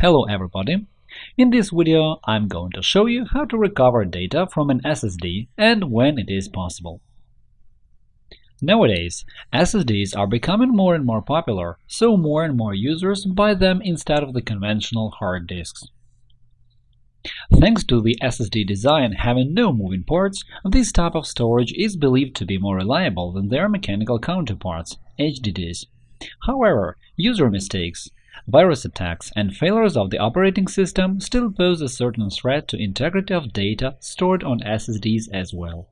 Hello everybody! In this video, I'm going to show you how to recover data from an SSD and when it is possible. Nowadays, SSDs are becoming more and more popular, so more and more users buy them instead of the conventional hard disks. Thanks to the SSD design having no moving parts, this type of storage is believed to be more reliable than their mechanical counterparts, HDDs. However, user mistakes, Virus attacks and failures of the operating system still pose a certain threat to integrity of data stored on SSDs as well.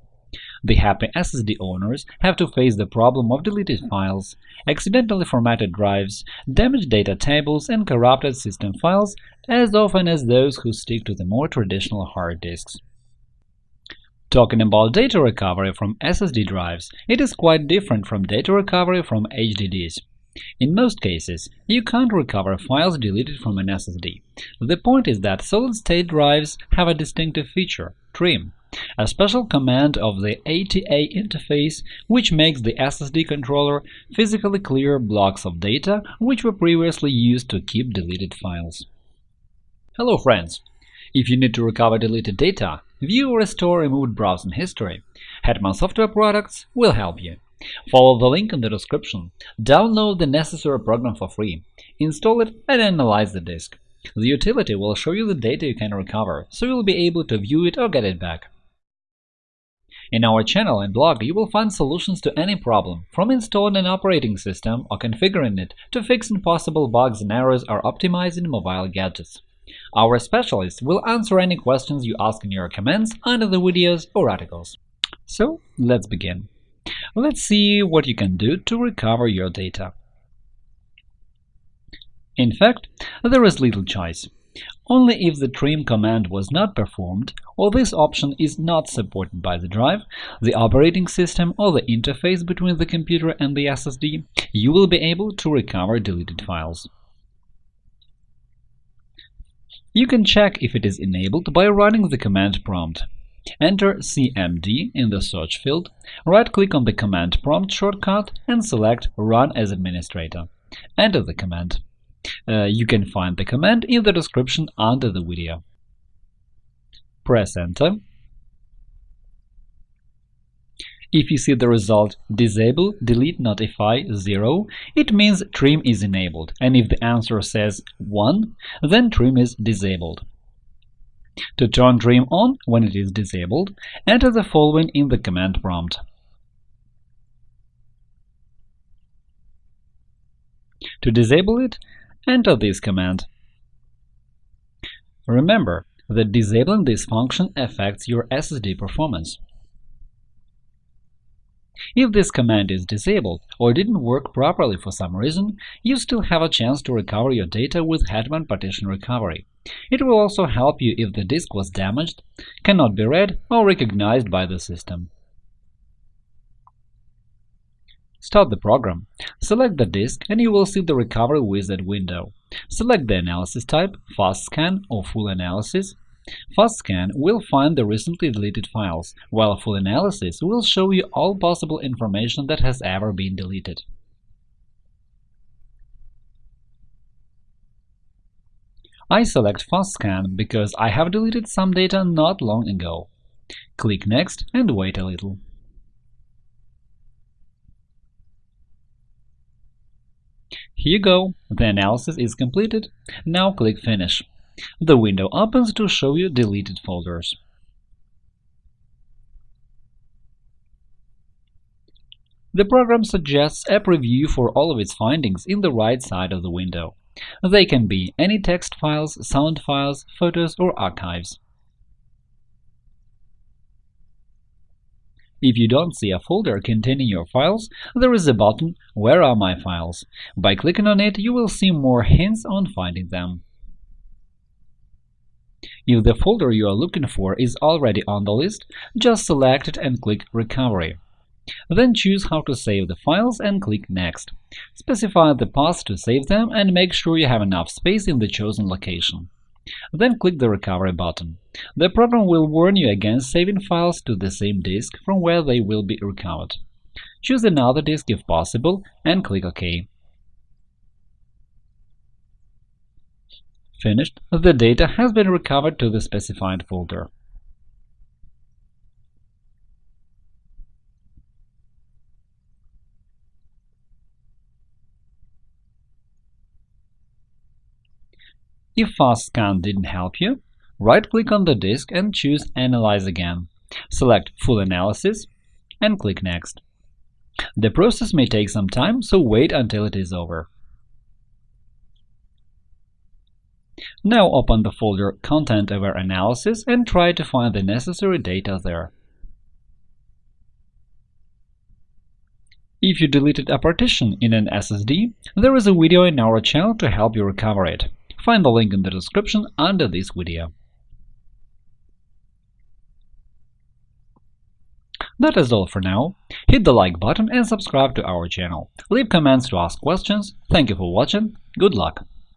The happy SSD owners have to face the problem of deleted files, accidentally formatted drives, damaged data tables, and corrupted system files as often as those who stick to the more traditional hard disks. Talking about data recovery from SSD drives, it is quite different from data recovery from HDDs. In most cases, you can't recover files deleted from an SSD. The point is that solid-state drives have a distinctive feature – trim, a special command of the ATA interface which makes the SSD controller physically clear blocks of data which were previously used to keep deleted files. Hello friends! If you need to recover deleted data, view or restore removed browsing history, Hetman Software Products will help you. Follow the link in the description, download the necessary program for free, install it and analyze the disk. The utility will show you the data you can recover, so you'll be able to view it or get it back. In our channel and blog you will find solutions to any problem, from installing an operating system or configuring it to fixing possible bugs and errors or optimizing mobile gadgets. Our specialists will answer any questions you ask in your comments under the videos or articles. So, let's begin. Let's see what you can do to recover your data. In fact, there is little choice. Only if the trim command was not performed, or this option is not supported by the drive, the operating system or the interface between the computer and the SSD, you will be able to recover deleted files. You can check if it is enabled by running the command prompt. Enter CMD in the search field, right-click on the command prompt shortcut and select Run as administrator. Enter the command. Uh, you can find the command in the description under the video. Press Enter. If you see the result Disable Delete Notify 0, it means trim is enabled, and if the answer says 1, then trim is disabled. To turn Trim on when it is disabled, enter the following in the command prompt. To disable it, enter this command. Remember that disabling this function affects your SSD performance. If this command is disabled or didn't work properly for some reason, you still have a chance to recover your data with Hetman Partition Recovery. It will also help you if the disk was damaged, cannot be read or recognized by the system. Start the program. Select the disk and you will see the Recovery Wizard window. Select the analysis type – Fast Scan or Full Analysis. Fast Scan will find the recently deleted files, while Full Analysis will show you all possible information that has ever been deleted. I select Fast Scan because I have deleted some data not long ago. Click Next and wait a little. Here you go, the analysis is completed. Now click Finish. The window opens to show you deleted folders. The program suggests a preview for all of its findings in the right side of the window. They can be any text files, sound files, photos, or archives. If you don't see a folder containing your files, there is a button Where are my files? By clicking on it, you will see more hints on finding them. If the folder you are looking for is already on the list, just select it and click Recovery. Then choose how to save the files and click Next. Specify the path to save them and make sure you have enough space in the chosen location. Then click the Recovery button. The program will warn you against saving files to the same disk from where they will be recovered. Choose another disk if possible and click OK. Finished, the data has been recovered to the specified folder. If FastScan didn't help you, right-click on the disk and choose Analyze again. Select Full Analysis and click Next. The process may take some time, so wait until it is over. Now open the folder Content-Aware Analysis and try to find the necessary data there. If you deleted a partition in an SSD, there is a video in our channel to help you recover it. Find the link in the description under this video. That is all for now. Hit the like button and subscribe to our channel. Leave comments to ask questions. Thank you for watching. Good luck!